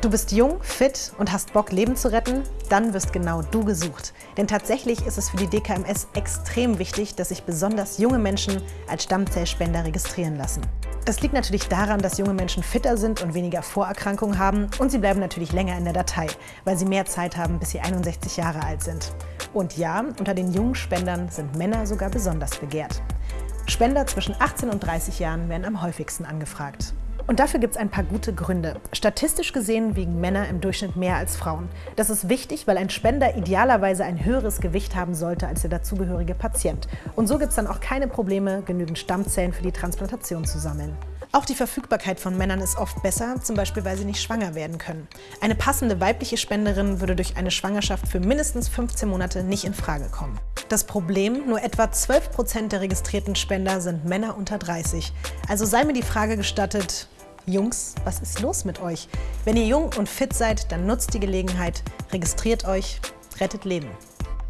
Du bist jung, fit und hast Bock, Leben zu retten? Dann wirst genau du gesucht. Denn tatsächlich ist es für die DKMS extrem wichtig, dass sich besonders junge Menschen als Stammzellspender registrieren lassen. Das liegt natürlich daran, dass junge Menschen fitter sind und weniger Vorerkrankungen haben und sie bleiben natürlich länger in der Datei, weil sie mehr Zeit haben, bis sie 61 Jahre alt sind. Und ja, unter den jungen Spendern sind Männer sogar besonders begehrt. Spender zwischen 18 und 30 Jahren werden am häufigsten angefragt. Und dafür gibt es ein paar gute Gründe. Statistisch gesehen wiegen Männer im Durchschnitt mehr als Frauen. Das ist wichtig, weil ein Spender idealerweise ein höheres Gewicht haben sollte als der dazugehörige Patient. Und so gibt es dann auch keine Probleme, genügend Stammzellen für die Transplantation zu sammeln. Auch die Verfügbarkeit von Männern ist oft besser, zum Beispiel weil sie nicht schwanger werden können. Eine passende weibliche Spenderin würde durch eine Schwangerschaft für mindestens 15 Monate nicht in Frage kommen. Das Problem, nur etwa 12% der registrierten Spender sind Männer unter 30. Also sei mir die Frage gestattet, Jungs, was ist los mit euch? Wenn ihr jung und fit seid, dann nutzt die Gelegenheit, registriert euch, rettet Leben.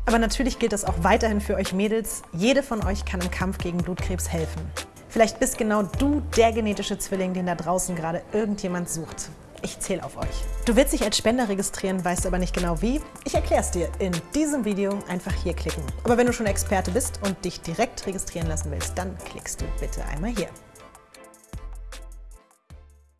Aber natürlich gilt das auch weiterhin für euch Mädels. Jede von euch kann im Kampf gegen Blutkrebs helfen. Vielleicht bist genau du der genetische Zwilling, den da draußen gerade irgendjemand sucht. Ich zähle auf euch. Du willst dich als Spender registrieren, weißt aber nicht genau wie? Ich erkläre es dir in diesem Video. Einfach hier klicken. Aber wenn du schon Experte bist und dich direkt registrieren lassen willst, dann klickst du bitte einmal hier.